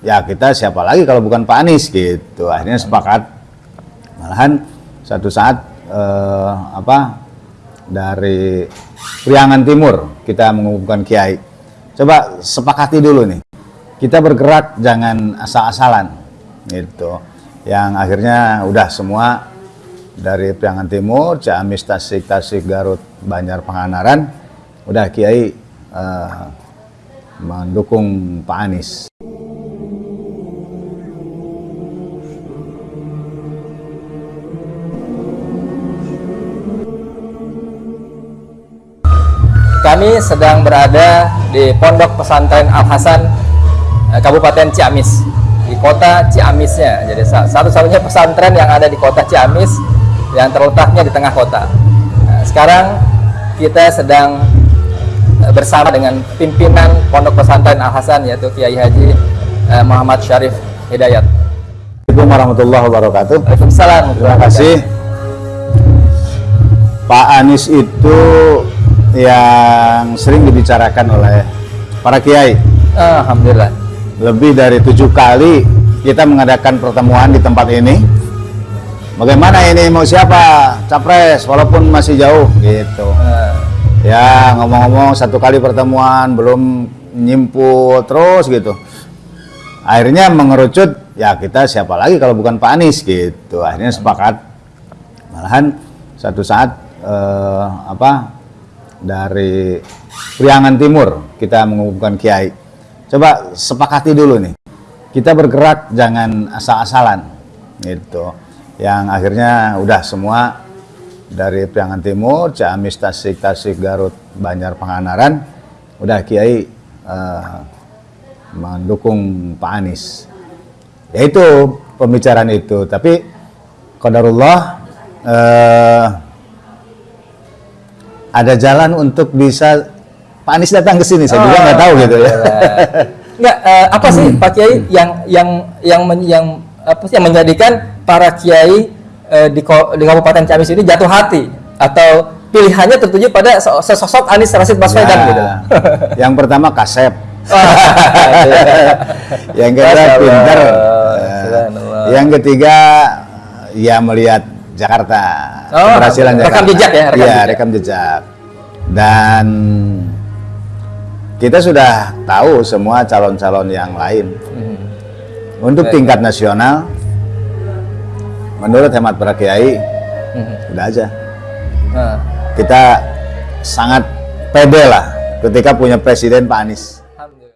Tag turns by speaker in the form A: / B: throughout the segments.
A: ya kita siapa lagi kalau bukan Pak Anies gitu. Akhirnya sepakat malahan satu saat eh, apa dari Priangan Timur kita mengumumkan Kiai. Coba sepakati dulu nih. Kita bergerak jangan asal-asalan gitu. Yang akhirnya udah semua dari Priangan Timur, Ciamis, Tasik, Tasik, Garut, Banjar, Pangandaran, udah Kiai eh, mendukung Pak Anies.
B: Kami sedang berada di Pondok Pesantren Al Hasan eh, Kabupaten Ciamis di kota Ciamisnya. Jadi sa- satu-satunya pesantren yang ada di kota Ciamis yang terletaknya di tengah kota. Nah, sekarang kita sedang eh, bersama dengan pimpinan Pondok Pesantren Al Hasan yaitu Kiai Haji eh, Muhammad Syarif Hidayat.
A: Assalamualaikum warahmatullahi wabarakatuh.
B: Waalaikumsalam.
A: Terima kasih. Pak Anies itu yang sering dibicarakan oleh para kiai.
B: Alhamdulillah.
A: Lebih dari tujuh kali kita mengadakan pertemuan di tempat ini. Bagaimana ini mau siapa capres walaupun masih jauh gitu.
B: Eh,
A: Ya ngomong-ngomong satu kali pertemuan belum nyimpul terus gitu. Akhirnya mengerucut ya kita siapa lagi kalau bukan Pak Anies gitu. Akhirnya sepakat malahan satu saat eh, apa dari Priangan Timur kita mengumumkan Kiai. Coba sepakati dulu nih. Kita bergerak jangan asal-asalan gitu. Yang akhirnya udah semua dari Priangan Timur, Ciamis, Tasik, Tasik, Garut, Banjar, Pangandaran, udah Kiai eh, mendukung Pak Anies. Ya itu pembicaraan itu, tapi Qadarullah eh, ada jalan untuk bisa Pak Anies datang ke sini, saya juga nggak tahu gitu ya.
B: Enggak, eh, apa sih Pak Kiai yang yang yang men- yang apa sih yang menjadikan para kiai eh, di di Kabupaten Ciamis ini jatuh hati atau pilihannya tertuju pada so- sesosok Anies Rashid Baswedan
A: Ya,
B: gitu.
A: Yang pertama kasep, yang kedua pinter,
B: Subhanallah.
A: yang ketiga ya melihat Jakarta,
B: Oh,
A: keberhasilan
B: rekam
A: Jakarta.
B: jejak ya, rekam
A: Iya,
B: jejak.
A: rekam jejak. Dan kita sudah tahu semua calon-calon yang lain.
B: Hmm.
A: Untuk
B: Baik.
A: tingkat nasional, menurut hemat para kiai,
B: Mhm.
A: udah aja.
B: Nah,
A: Kita sangat pede lah ketika punya presiden Pak Anies.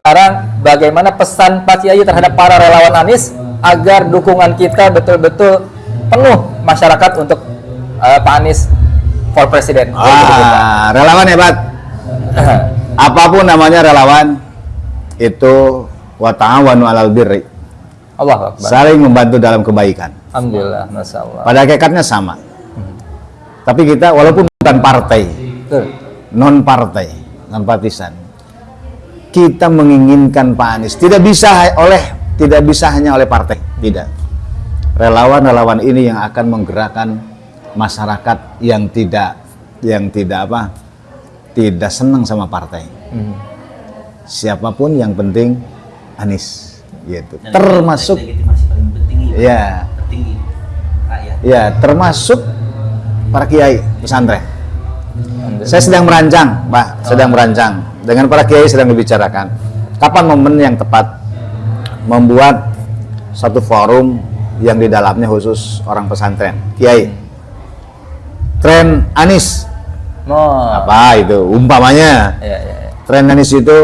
B: Sekarang bagaimana pesan Pak Kiai terhadap para relawan Anies agar dukungan kita betul-betul penuh masyarakat untuk eh, Pak Anies for President.
A: Ah, relawan hebat. Apa pun namanya relawan itu wa ta'awanu 'alal birri.
B: Allah Akbar.
A: Saling membantu dalam kebaikan.
B: Alhamdulillah, Masya Allah.
A: Pada hakikatnya sama. Tapi kita walaupun bukan partai,
B: Betul.
A: non partai, non partisan. Kita menginginkan Pak Anies tidak bisa oleh tidak bisa hanya oleh partai, tidak. Relawan-relawan ini yang akan menggerakkan masyarakat yang tidak yang tidak apa? tidak senang sama partai.
B: Hmm.
A: Siapa pun yang penting Anies gitu.
C: Dan
A: Termasuk
C: penting
A: ya, ya termasuk para kiai pesantren. Saya sedang merancang, Pak, sedang merancang. Dengan para kiai sedang dibicarakan. Kapan momen yang tepat membuat satu forum yang di dalamnya khusus orang pesantren, kiai. Tren Anis,
B: Oh.
A: apa itu? Umpamanya,
B: Ya, ya, ya.
A: tren Anis itu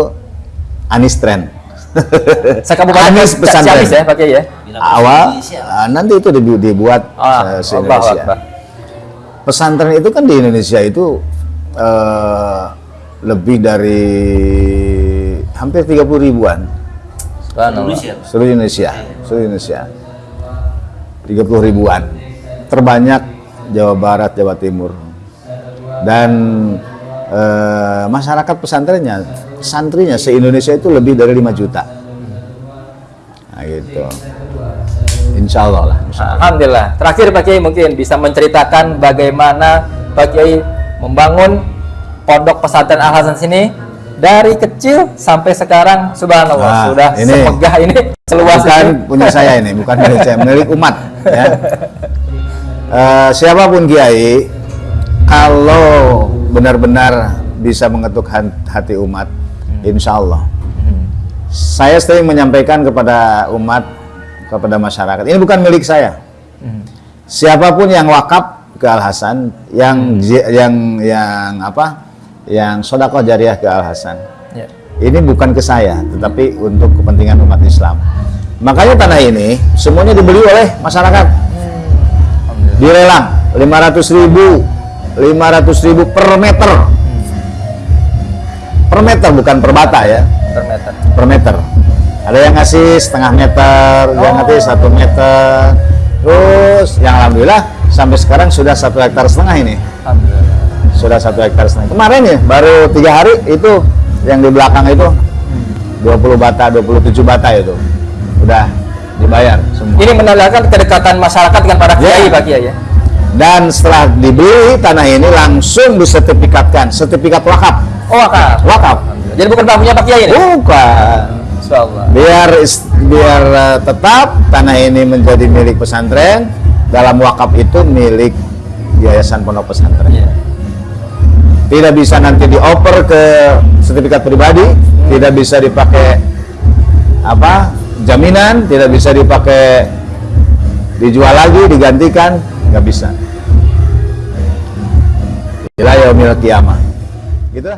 A: Anis tren.
B: Sekabupaten
A: Anis pesantren.
B: Ya Pak Kiai ya.
A: Awal,
C: Indonesia.
A: ah, nanti itu dibu- dibuat
B: Ah,
A: se-
B: Allah. Akbar.
A: pesantren itu kan di Indonesia itu eh, lebih dari hampir 30 ribuan
B: Subhanallah.
C: Indonesia.
A: seluruh Indonesia seluruh Indonesia 30 ribuan terbanyak Jawa Barat Jawa Timur dan eh, masyarakat pesantrennya santrinya se Indonesia itu lebih dari 5 juta nah gitu Insya Allah lah insya Allah.
B: Alhamdulillah. Terakhir Pak Kiai mungkin bisa menceritakan bagaimana Pak Kiai membangun pondok pesantren Al Hasan sini dari kecil sampai sekarang subhanallah
A: Nah,
B: sudah
A: ini.
B: sepegah ini seluas
A: bukan
B: ini.
A: punya saya ini, bukan milik saya, milik umat. Ya. Eh, siapa pun kiai, kalau benar-benar bisa mengetuk hati umat, insya Allah. Saya sering menyampaikan kepada umat, kepada masyarakat, ini bukan milik saya. Siapa pun yang wakaf ke Al Hasan, yang ji- yang yang apa, yang sodakoh jariah ke Al Hasan,
B: Ya.
A: ini bukan ke saya, tetapi untuk kepentingan umat Islam. Makanya tanah ini semuanya dibeli oleh masyarakat.
B: Alhamdulillah.
A: Dilelang 500 ribu, 500 ribu per meter. Per meter bukan per bata ya,
B: Per meter.
A: per meter. Ada yang ngasih setengah meter, yang ngasih satu meter. Terus yang alhamdulillah sampai sekarang sudah satu hektar setengah ini.
B: Alhamdulillah.
A: Sudah satu hektar setengah. Kemarin ya baru tiga hari itu yang di belakang itu 20 bata, 27 bata itu udah dibayar semua.
B: Ini menandakan kedekatan masyarakat dengan para kiai,
A: Ya.
B: Pak Kiai ya.
A: Dan setelah dibeli tanah ini langsung disertifikatkan, sertifikat wakaf.
B: Oh, wakaf.
A: Wakaf.
B: Jadi bukan tamunya Pak Kiai ini.
A: Bukan.
B: Insyaallah.
A: Biar biar uh, tetap tanah ini menjadi milik pesantren, dalam wakaf itu milik Yayasan Pondok Pesantren.
B: Iya.
A: Tidak bisa nanti dioper ke sertifikat pribadi, tidak bisa dipakai apa? Jaminan, tidak bisa dipakai dijual lagi, digantikan, nggak bisa. Ila yaumil kiamah. Gitu.